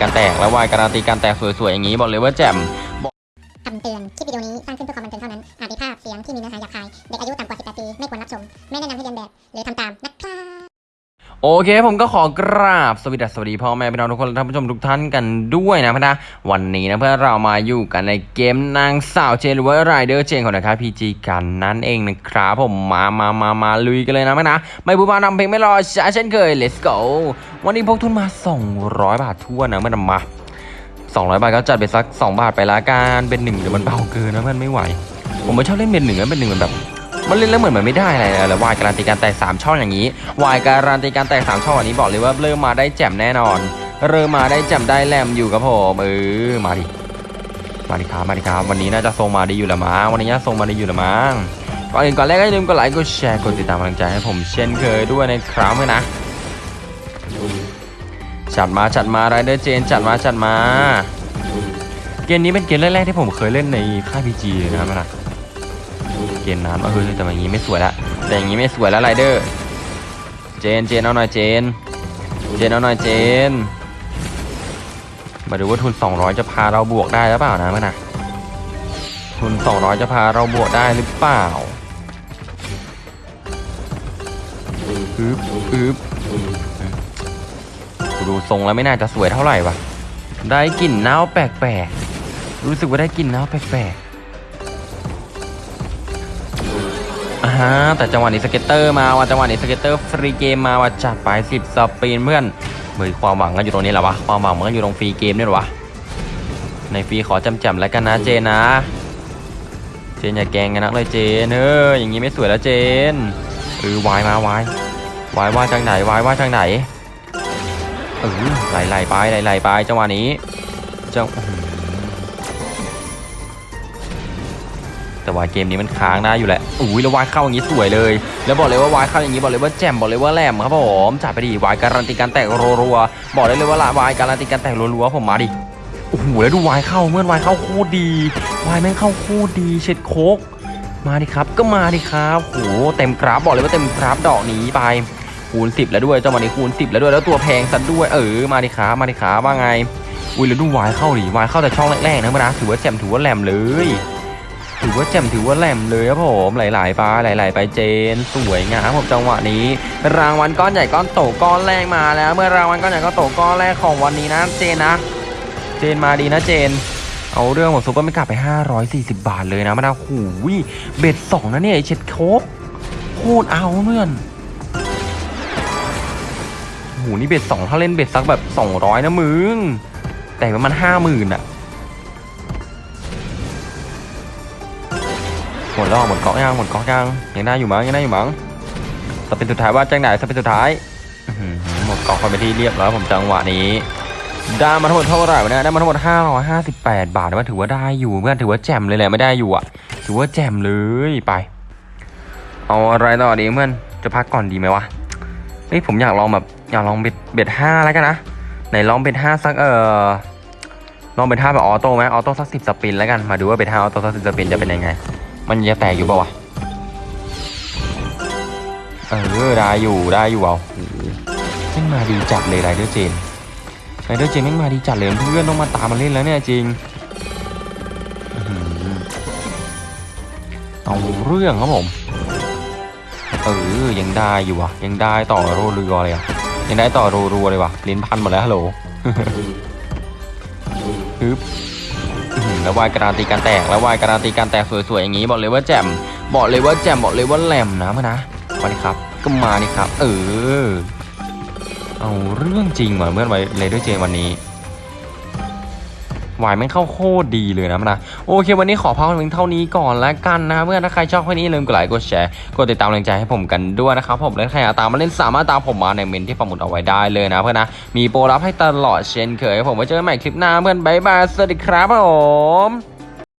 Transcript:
การแตกและวายการันตีการแตกสวยๆอย่างนี้บอกเลยว่าแจ่มคำเตือน คลิปวิดีโอนี้สร้างขึ้นเพื่อความบันเทิงเท่านั้น อาจมีภาพเสียงที่มีเนื้อหาหยาบคาย เด็กอายุต่ำกว่า 18 ปี ไม่ควรรับชม ไม่แนะนำให้เรียนแบบ หรือทำตามนะครับ โอเคผมก็ขอกราบสวัสดีสวัสดีพ่อแม่พี่น้องทุกคนและท่านผู้ชมทุกท่านกันด้วยนะพี่นะวันนี้นะเพื่อนเรามาอยู่กันในเกมนางสาวเจนหรือว่าไรเดอร์เจนของนะครับพีจีกันนั่นเองนะครับผมมามามามาลุยกันเลยนะพี่นะ ไม่พูดมานำเพลงไม่รอช้าเช่นเคย let's go วันนี้พกทุนมา 200 บาททั่วนะเมื่อนำมา 200 บาทก็จัดไปสัก 2 บาทไปละกันเป็นหนึ่งเดี๋ยวมันเบาเกินนะเพื่อนไม่ไหว ผมไม่ชอบเล่นเป็นหนึ่งนะเป็นหนึ่งมันแบบ มันเล่นแล้วเหมือนมันไม่ได้อะไรเลยแล้ววายการันตีการแตกสามช่องอย่างนี้วายการันตีการแตกสามช่องอันนี้บอกเลยว่าเริ่มมาได้แจ่มแน่นอน เริ่มมาได้แจ่มได้แหลมอยู่ครับผมเออมาดิมาดิครับมาดิครับวันนี้น่าจะทรงมาดีอยู่ละมั้งวันนี้น่าทรงมาดีอยู่ละมั้งก่อนอื่นก่อนแรกก็อย่าลืมกดไลค์กดแชร์กดติดตามกำลังใจให้ผมเช่นเคยด้วยนะครับเพื่อนนะจัดมาจัดมาไรเดอร์เจนจัดมาจัดมา เกมนี้เป็นเกมแรกๆที่ผมเคยเล่นในค่ายพีจีนะครับนะ เกมน้ำเออแต่อย่างนี้ไม่สวยละแต่อย่างนี้ไม่สวยแล้วไรเดอร์เจนเจนเอาหน่อยเจน เจนเอาหน่อยเจน มาดูว่าทุน 200 จะพาเราบวกได้หรือเปล่านะมันนะทุน 200 จะพาเราบวกได้หรือเปล่าอึ๊บอึ๊บดูทรงแล้วไม่น่าจะสวยเท่าไหร่วะได้กลิ่นเน่าแปลกๆ รู้สึกว่าได้กลิ่นเน่าแปลกๆ อ่าฮะแต่จังหวะนี้ scatter มาว่ะจังหวะนี้ scatter free game มาว่ะจัดไป10 spin เพื่อนเฮ้ยความหวังก็อยู่ตรงนี้แหละวะความหวังมันก็อยู่ตรง free game นี่หละวะในฟรีขอจำจำแล้วกันนะเจนนะเจนอย่าแกงกันนักเลยเจนเอออย่างนี้ไม่สวยแล้วเจนเออวายมาวายวายว่าทางไหนวายว่าทางไหนเออไหลไหลไปไหลไหลไปจังหวะนี้จัง แต่ว่าเกมนี้มันค้างได้อยู่แหละอุ้ยแล้ววายเข้าอย่างนี้สวยเลย แล้วบอกเลยว่าวายเข้าอย่างนี้บอกเลยว่าแจ่มบอกเลยว่าแหลมครับผมจัดไปดิวายการันตีการแตกรัวๆบอกได้เลยว่าละวายการันตีการแตกรัวๆผมมาดิโอ้โหแล้วดูวายเข้าเมื่อวายเข้าโคตรดีวายแม่งเข้าโคตรดีเช็ดโคกมาดิครับก็มาดิครับโอ้โหเต็มกราฟบอกเลยว่าเต็มกราฟดอกนี้ไปคูณ 10 แล้วด้วยเจังหวะนี้คูณ 10 แล้วด้วยแล้วตัวแพงซะด้วยเออมาดิครับมาดิครับว่าไงอุ้ยแล้วดูวายเข้าดิวายเข้าแต่ช่องแรกๆนะเมื่อนะถือว่าแจ่มถือว่าแหลมเลย ถือว่าแจ่มถือว่าแหลมเลยครับผมหลายๆไปหลาย ๆ ไปเจน สวยงามผมจังหวะนี้ รางวัลก้อนใหญ่ก้อนโตก้อนแรกมาแล้ว เมื่อรางวัลก้อนใหญ่ก้อนโตก้อนแรกของวันนี้นะเจนนะ เจนมาดีนะเจน เอาเรื่องของซุปเปอร์ไม่กลับไป 540 บาทเลยนะมาดาวหูยเบ็ดสองนะเนี่ยเช็ดโคบโคตรเอาเพื่อนหูนี่เบ็ดสองถ้าเล่นเบ็ดสักแบบ 200 นะมึง แต่ประมาณห้าหมื่นอะ หมดแล้วหมดเกาะยังหมดเกาะยังยังได้อยู่มั้งยังได้อยู่มั้งสเปนสุดท้ายว่าจังไหนสเปนสุดท้ายหมดเกาะคนไปที่เรียบร้อยผมจังหวะนี้ได้มาทั้งหมดเท่าไหร่วะเนี่ยได้มาทั้งหมด 558 บาทว่าถือว่าได้อยู่เพื่อนถือว่าแจ่มเลยแหละไม่ได้อยู่อะ ถือว่าแจ่มเลยไป เอาอะไรต่อดีเพื่อนจะพักก่อนดีไหมวะเฮ้ยผมอยากลองแบบอยากลอง bet bet ห้าแล้วกันนะไหนลอง bet ห้าสักเออลอง bet ห้าแบบ auto ไหม auto สักสิบ spin แล้วกันมาดูว่า bet ห้า auto สักสิบ spin จะเป็นยังไง มันจะแตกอยู่ปะวะ เออ ได้อยู่ได้อยู่เอาโอ้โหแม่งมาดีจัดเลยไรเดอร์เจนไรเดอร์เจนแม่งมาดีจัดเลยเพื่อนต้องมาตามมาเล่นแล้วเนี่ยจริง เอาเรื่องครับผม เออ ยังได้อยู่วะยังได้ต่อโรเรือเลยอะยังได้ต่อรรัวเลยวะลิ้นพันหมดแล้วฮัลโหลฮึบอื้อ แล้ววายการันตีการแตกแล้ววายการันตีการแตกสวยๆอย่างนี้บอกเลยว่าแจ่มบอกเลยว่าแจ่มบอกเลยว่าแหลมนะเพื่อนะมาดิครับก็มาดิครับ เออ เอาเรื่องจริงว่ะเมื่อนไรเลยด้วยเจวันนี้ วายไม่งเข้าโคตรดีเลยนะมันนะโอเค วันนี้ขอพักเพียงเท่านี้ก่อนแล้วกันนะเพื่อนถ้าใครชอบคลิปนี้ลืมกดไลค์กดแชร์กดติดตามแรงใจให้ผมกันด้วยนะครับผมและใครอยากตามมาเล่นสามารถตามผมมาในเม้นที่ปักหมุดเอาไว้ได้เลยนะเพื่อนนะมีโปรลับให้ตลอดเช่นเคยผมไว้เจอกันใหม่คลิปหน้าเพื่อน bye bye สวัสดีครับผม